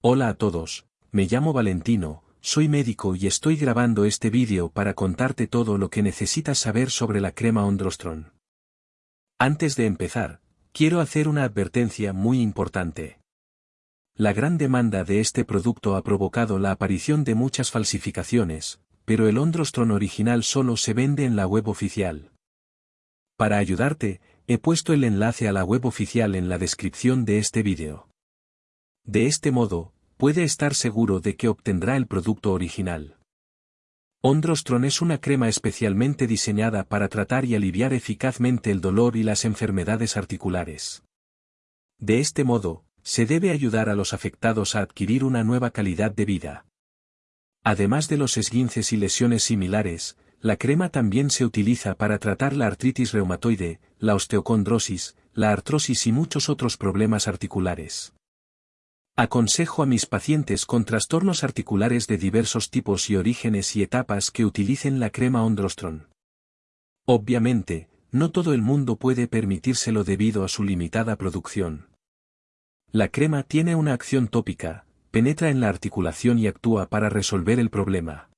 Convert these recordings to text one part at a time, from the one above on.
Hola a todos, me llamo Valentino, soy médico y estoy grabando este vídeo para contarte todo lo que necesitas saber sobre la crema Ondrostron. Antes de empezar, quiero hacer una advertencia muy importante. La gran demanda de este producto ha provocado la aparición de muchas falsificaciones, pero el Ondrostron original solo se vende en la web oficial. Para ayudarte, he puesto el enlace a la web oficial en la descripción de este vídeo. De este modo, puede estar seguro de que obtendrá el producto original. Ondrostron es una crema especialmente diseñada para tratar y aliviar eficazmente el dolor y las enfermedades articulares. De este modo, se debe ayudar a los afectados a adquirir una nueva calidad de vida. Además de los esguinces y lesiones similares, la crema también se utiliza para tratar la artritis reumatoide, la osteocondrosis, la artrosis y muchos otros problemas articulares. Aconsejo a mis pacientes con trastornos articulares de diversos tipos y orígenes y etapas que utilicen la crema Ondrostron. Obviamente, no todo el mundo puede permitírselo debido a su limitada producción. La crema tiene una acción tópica, penetra en la articulación y actúa para resolver el problema.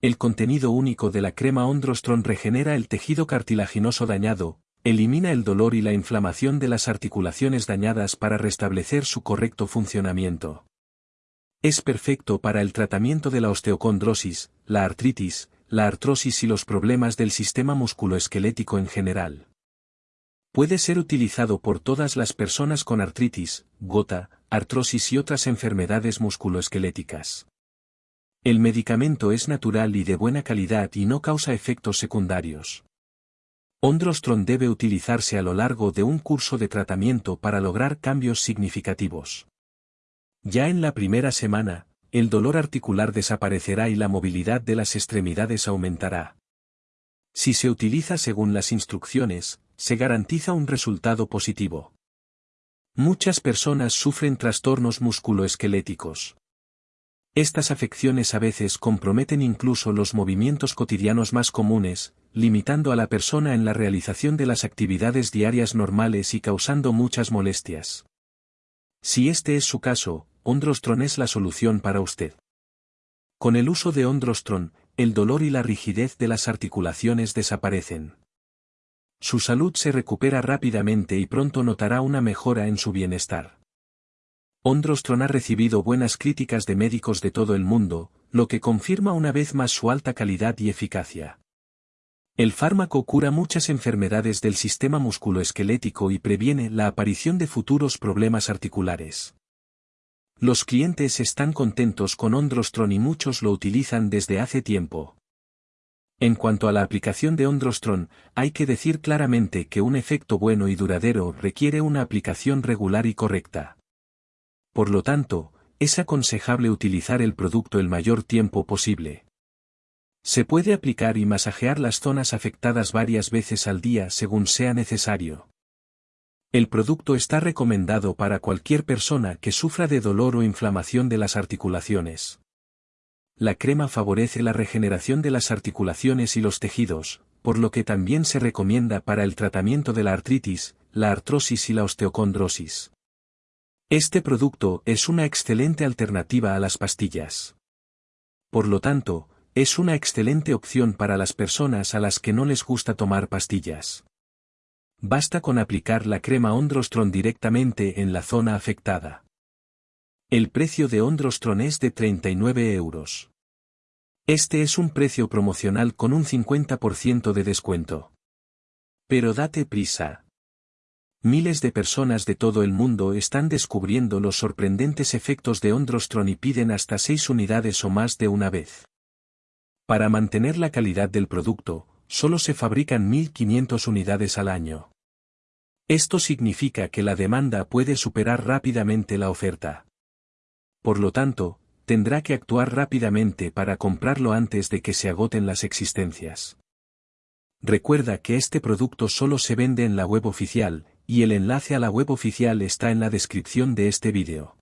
El contenido único de la crema Ondrostron regenera el tejido cartilaginoso dañado, elimina el dolor y la inflamación de las articulaciones dañadas para restablecer su correcto funcionamiento. Es perfecto para el tratamiento de la osteocondrosis, la artritis, la artrosis y los problemas del sistema musculoesquelético en general. Puede ser utilizado por todas las personas con artritis, gota, artrosis y otras enfermedades musculoesqueléticas. El medicamento es natural y de buena calidad y no causa efectos secundarios. Ondrostron debe utilizarse a lo largo de un curso de tratamiento para lograr cambios significativos. Ya en la primera semana, el dolor articular desaparecerá y la movilidad de las extremidades aumentará. Si se utiliza según las instrucciones, se garantiza un resultado positivo. Muchas personas sufren trastornos musculoesqueléticos. Estas afecciones a veces comprometen incluso los movimientos cotidianos más comunes, limitando a la persona en la realización de las actividades diarias normales y causando muchas molestias. Si este es su caso, Ondrostron es la solución para usted. Con el uso de Ondrostron, el dolor y la rigidez de las articulaciones desaparecen. Su salud se recupera rápidamente y pronto notará una mejora en su bienestar. Ondrostron ha recibido buenas críticas de médicos de todo el mundo, lo que confirma una vez más su alta calidad y eficacia. El fármaco cura muchas enfermedades del sistema musculoesquelético y previene la aparición de futuros problemas articulares. Los clientes están contentos con Ondrostron y muchos lo utilizan desde hace tiempo. En cuanto a la aplicación de Ondrostron, hay que decir claramente que un efecto bueno y duradero requiere una aplicación regular y correcta. Por lo tanto, es aconsejable utilizar el producto el mayor tiempo posible. Se puede aplicar y masajear las zonas afectadas varias veces al día según sea necesario. El producto está recomendado para cualquier persona que sufra de dolor o inflamación de las articulaciones. La crema favorece la regeneración de las articulaciones y los tejidos, por lo que también se recomienda para el tratamiento de la artritis, la artrosis y la osteocondrosis. Este producto es una excelente alternativa a las pastillas. Por lo tanto, es una excelente opción para las personas a las que no les gusta tomar pastillas. Basta con aplicar la crema Ondrostron directamente en la zona afectada. El precio de Ondrostron es de 39 euros. Este es un precio promocional con un 50% de descuento. Pero date prisa. Miles de personas de todo el mundo están descubriendo los sorprendentes efectos de Ondrostron y piden hasta 6 unidades o más de una vez. Para mantener la calidad del producto, solo se fabrican 1.500 unidades al año. Esto significa que la demanda puede superar rápidamente la oferta. Por lo tanto, tendrá que actuar rápidamente para comprarlo antes de que se agoten las existencias. Recuerda que este producto solo se vende en la web oficial, y el enlace a la web oficial está en la descripción de este vídeo.